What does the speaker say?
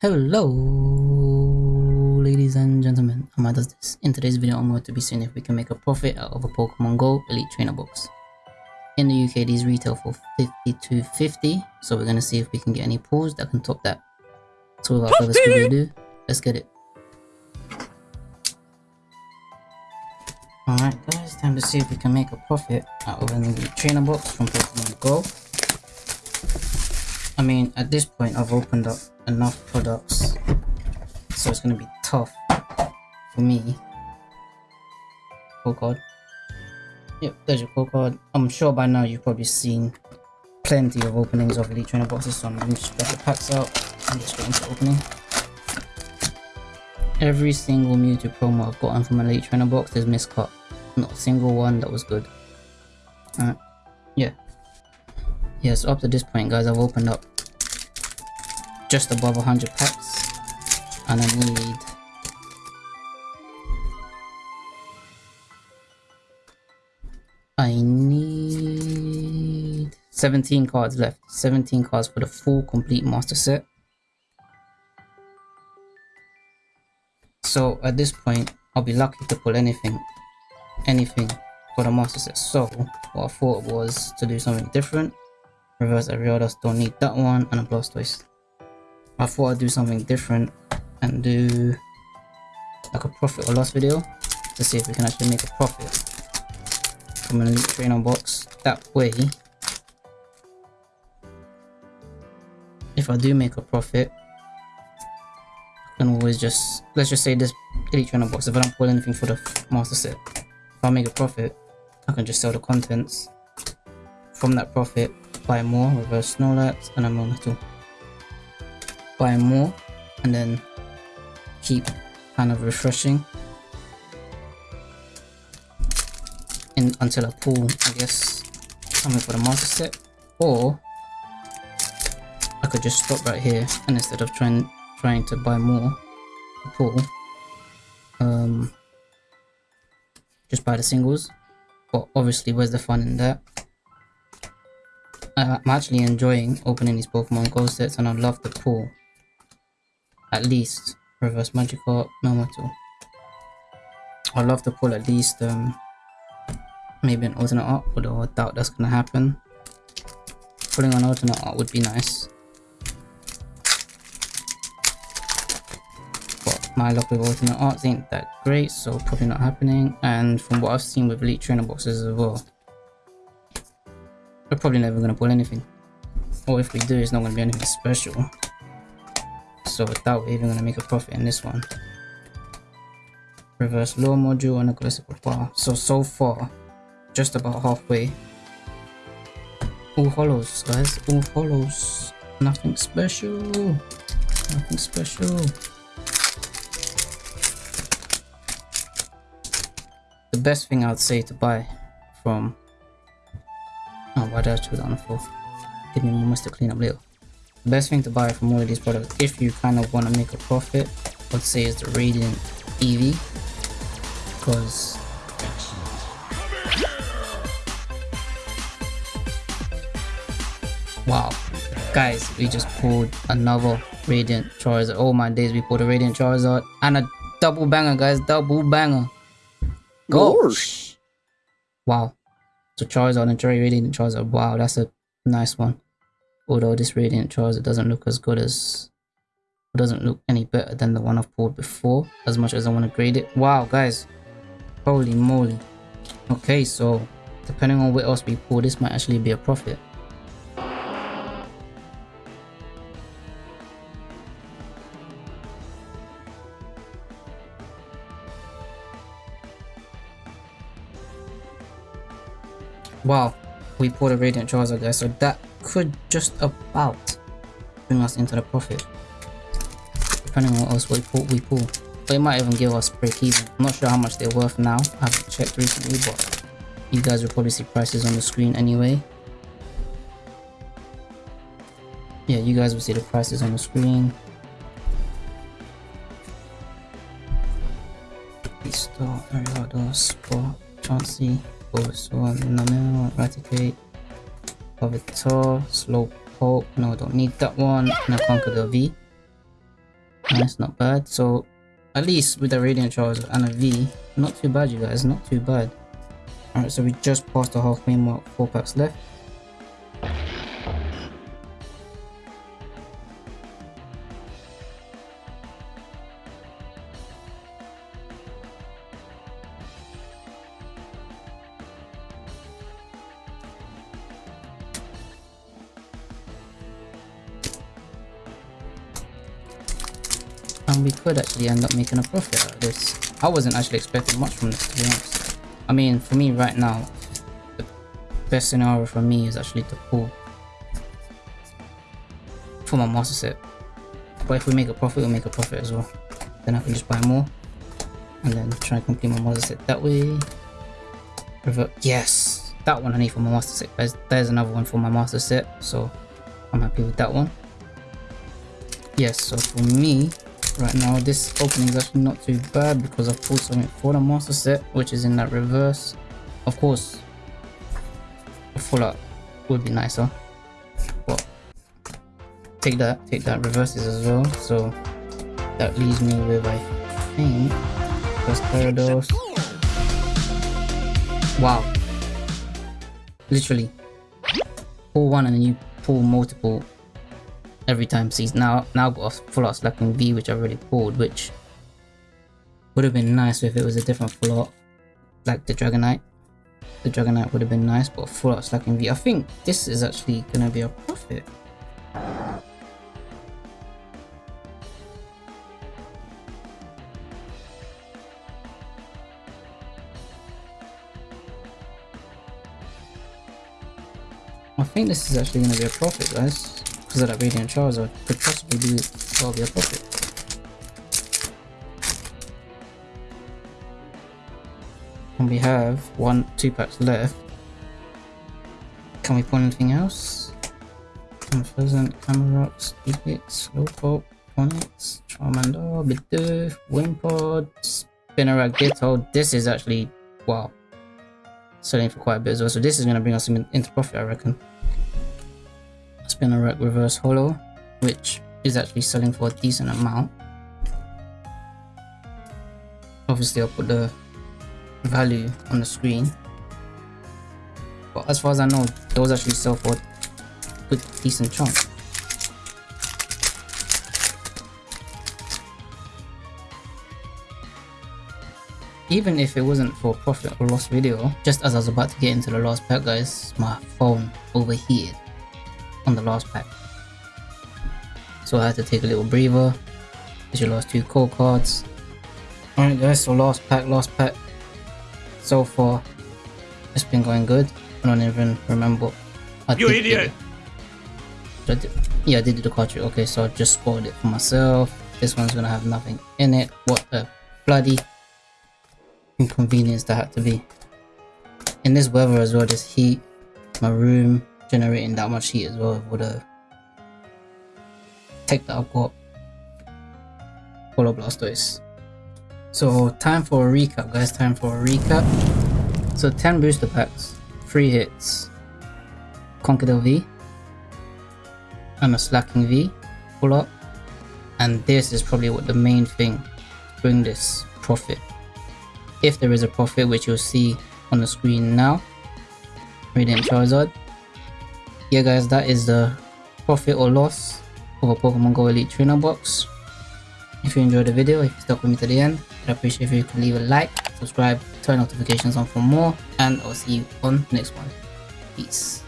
Hello, ladies and gentlemen. Amma does this. In today's video, I'm going to be seeing if we can make a profit out of a Pokemon Go Elite Trainer box. In the UK, these retail for 52.50, so we're going to see if we can get any pulls that can top that. So without further ado, let's get it. Alright guys, time to see if we can make a profit out of an Elite Trainer box from Pokemon Go. I mean, at this point, I've opened up enough products so it's gonna be tough for me. Code card. Yep there's your code card. I'm sure by now you've probably seen plenty of openings of elite trainer boxes so i'm just get the packs out and just get into opening. Every single mewtwo promo i've gotten from an elite trainer box is miscut. Not a single one that was good. Alright, yeah yeah so up to this point guys i've opened up just above 100 packs. And I need I need 17 cards left. 17 cards for the full complete master set. So at this point I'll be lucky to pull anything anything for the master set. So what I thought was to do something different reverse Ariados don't need that one and a Blastoise I thought I'd do something different and do like a profit or loss video to see if we can actually make a profit from an elite trainer box. That way, if I do make a profit, I can always just, let's just say this elite trainer box, if I don't pull anything for the master set, if I make a profit, I can just sell the contents. From that profit, buy more, reverse Snorlax, and a Monitor buy more and then keep kind of refreshing. In, until I pull I guess something for the master set. Or I could just stop right here and instead of trying trying to buy more pull um just buy the singles. But obviously where's the fun in that I'm actually enjoying opening these Pokemon Go sets and I love the pull at least reverse Magikarp, Melmetal. I'd love to pull at least um, maybe an alternate art, although I doubt that's gonna happen. Pulling an alternate art would be nice. But my luck with alternate arts ain't that great, so probably not happening. And from what I've seen with Elite Trainer boxes as well, we're probably never gonna pull anything. Or if we do, it's not gonna be anything special. So without even gonna make a profit in this one. Reverse low module and aggressive wow so so far just about halfway. All hollows guys. All hollows. Nothing special. Nothing special. The best thing i'd say to buy from why did i choose that on the floor give me moments to clean up little best thing to buy from all of these products if you kind of want to make a profit let's say is the radiant eevee because wow. Guys we just pulled another radiant charizard. Oh my days we pulled a radiant charizard and a double banger guys double banger. Gosh wow so charizard and cherry radiant charizard wow that's a nice one. Although this Radiant Charizard doesn't look as good as it doesn't look any better than the one I've pulled before as much as I want to grade it. Wow guys. Holy moly. Okay so depending on what else we pull this might actually be a profit wow we pulled a Radiant Charizard guys so that could just about bring us into the profit. Depending on what else we pull, we pull. It might even give us break even. I'm not sure how much they're worth now. I haven't checked recently, but you guys will probably see prices on the screen anyway. Yeah, you guys will see the prices on the screen. Store, Ariado, Spot, Chansey, Bulbasaur, Numel, Raticate, Slow Slowpoke, no, don't need that one. I conquer the V. That's not bad. So at least with the Radiant Charles and a V, not too bad you guys, not too bad. Alright, so we just passed the halfway mark, 4 packs left. And we could actually end up making a profit out of this. I wasn't actually expecting much from this to be honest. I mean for me right now, the best scenario for me is actually to pull for my master set. But if we make a profit, we'll make a profit as well. Then I can just buy more and then try and complete my master set that way. Revert. Yes, that one I need for my master set. There's, there's another one for my master set, so I'm happy with that one. Yes, so for me, right now this opening is actually not too bad because I've pulled something for the master set which is in that reverse. Of course a full would be nicer but take that take that reverses as well. So that leaves me with I think first Parados wow. Literally pull one and then you pull multiple every time sees now now got a full art Slaking V which I really pulled which would have been nice if it was a different full art like the Dragonite. The Dragonite would have been nice but full art Slaking V. I think this is actually gonna be a profit. I think this is actually going to be a profit guys because that Radiant Charizard could possibly well be a profit. And we have one, two packs left. Can we pull anything else? Unpleasant, Camerox, Stupix, Slowpoke, Onix, Charmander, Bidoof, Wimpod, Spinarak, Ditto. This is actually, wow, selling for quite a bit as well. So this is going to bring us into profit, I reckon. Spinarak Reverse Holo, which is actually selling for a decent amount. Obviously, I'll put the value on the screen. But as far as I know, those actually sell for a good, decent chunk. Even if it wasn't for profit or loss video, just as I was about to get into the last pack guys, my phone overheated on the last pack. So I had to take a little breather. There's your last two core cards. Alright guys, so last pack, last pack. So far, it's been going good. I don't even remember. I you idiot! I did, yeah, I did do the cartridge. Okay, so I just spoiled it for myself. This one's gonna have nothing in it. What a bloody inconvenience that had to be. In this weather as well, this heat, my room, generating that much heat as well with the tech that I've got. Holo Blastoise. So time for a recap guys, time for a recap. So 10 booster packs, 3 hits, Conkeldurr V, and a Slaking V, pull up. And this is probably what the main thing bring this profit. If there is a profit, which you'll see on the screen now. Radiant Charizard, yeah guys that is the profit or loss of a pokemon go elite trainer box. If you enjoyed the video if you stuck with me to the end i'd appreciate if you could leave a like subscribe turn notifications on for more and i'll see you on the next one. Peace